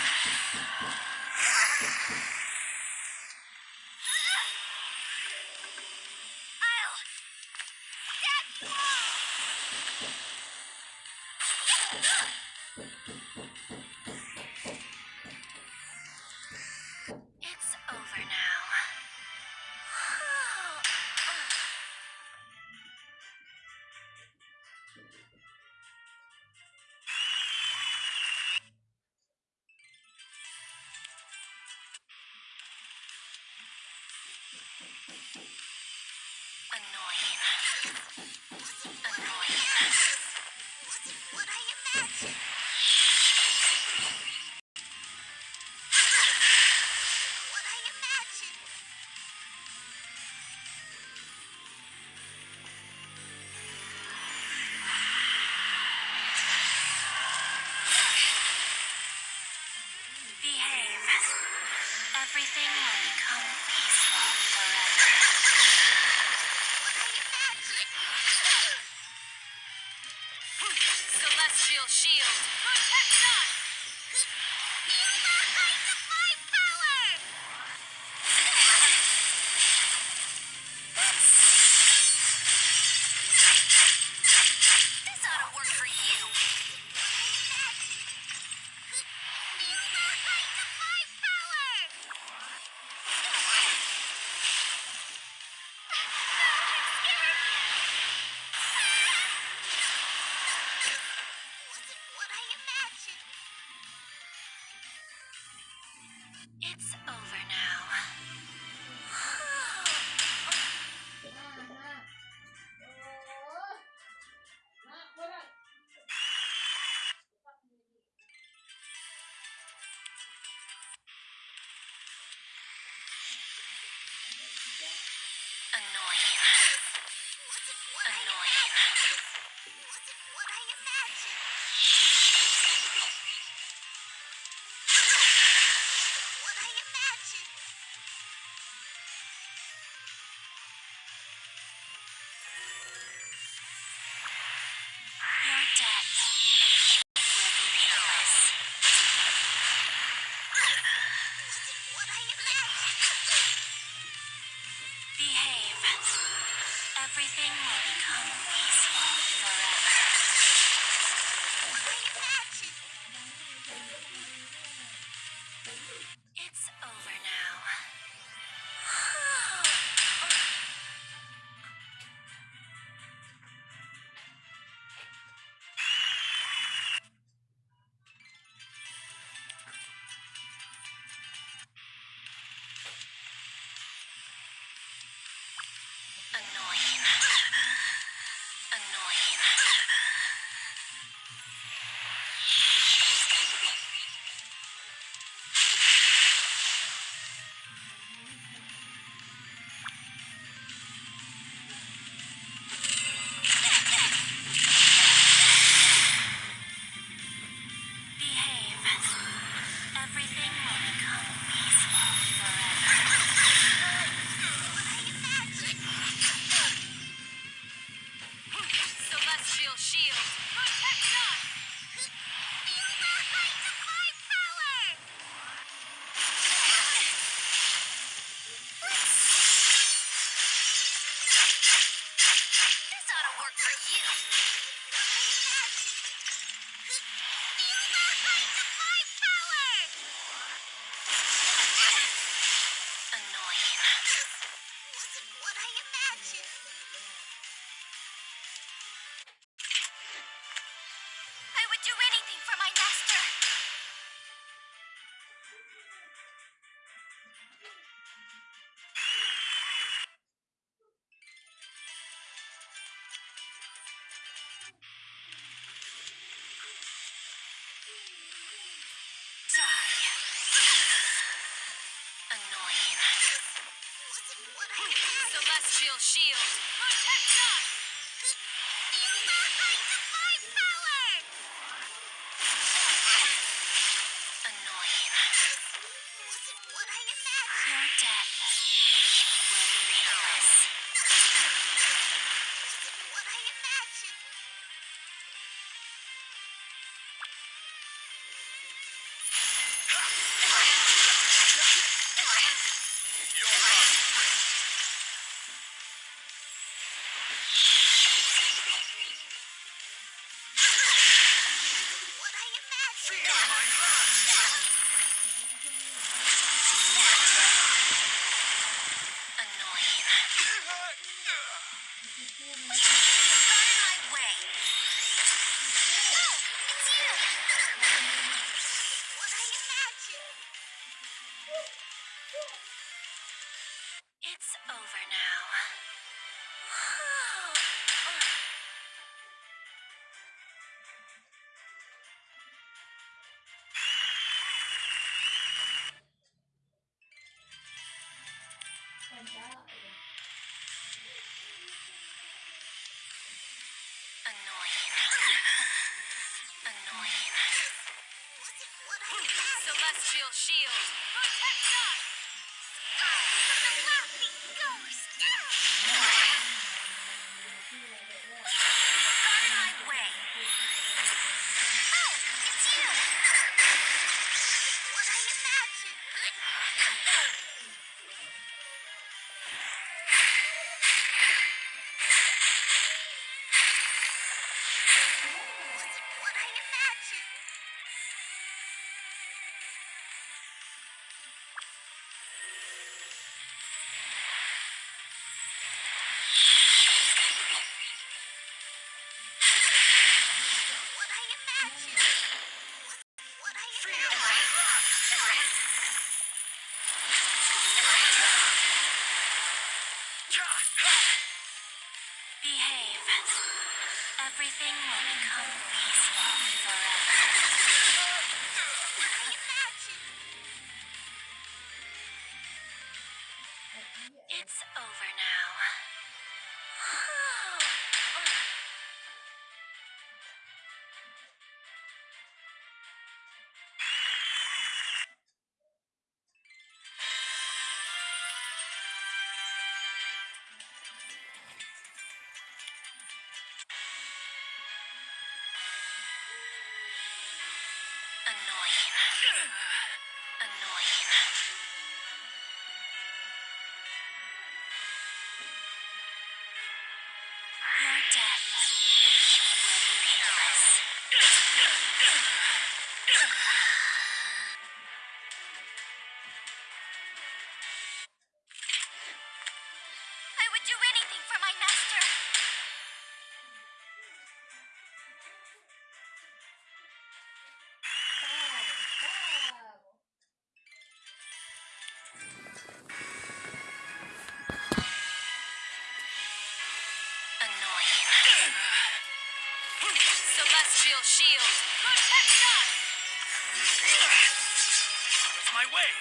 Thank you. Celestial Shield. Celestial Shield. It's over now. Annoying. Annoying. Celestial shield. Protect us! My way!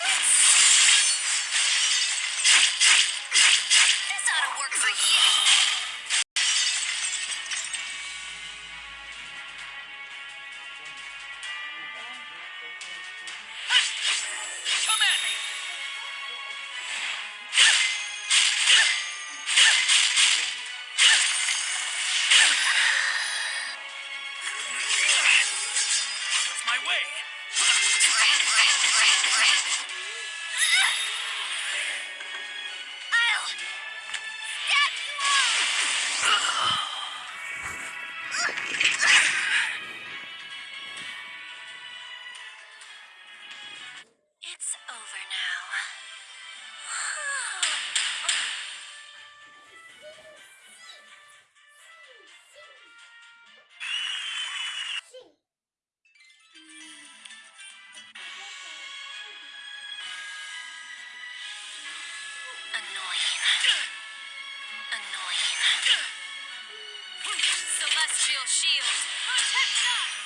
Let's Annoying. Celestial shield. Protect us!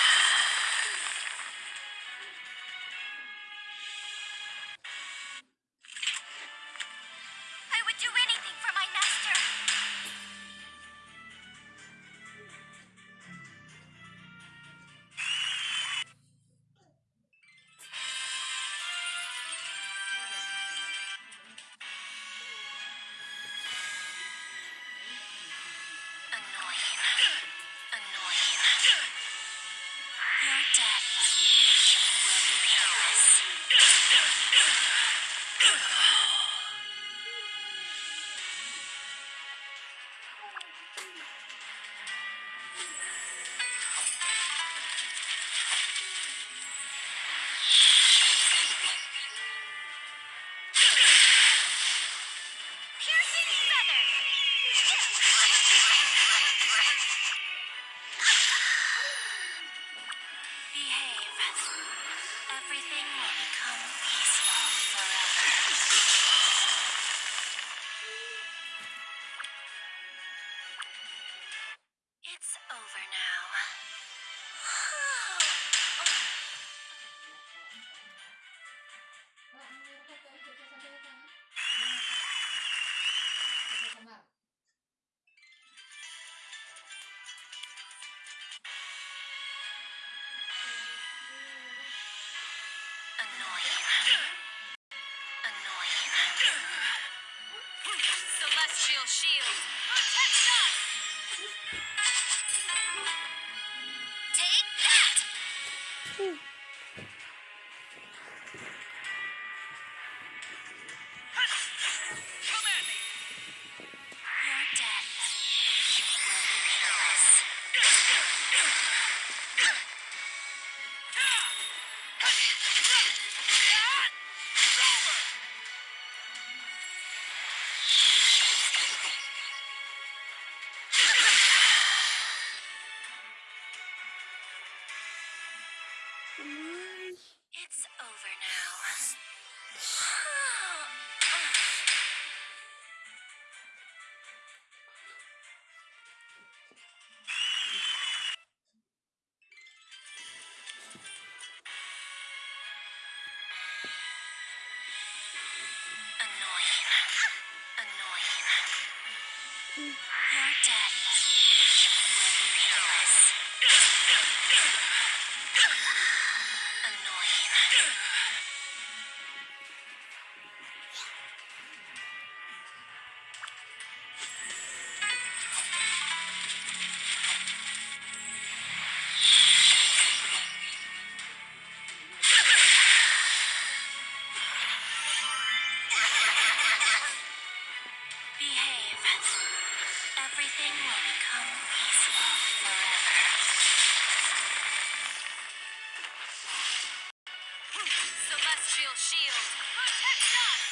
shield. Your shield. Shield! Protect us!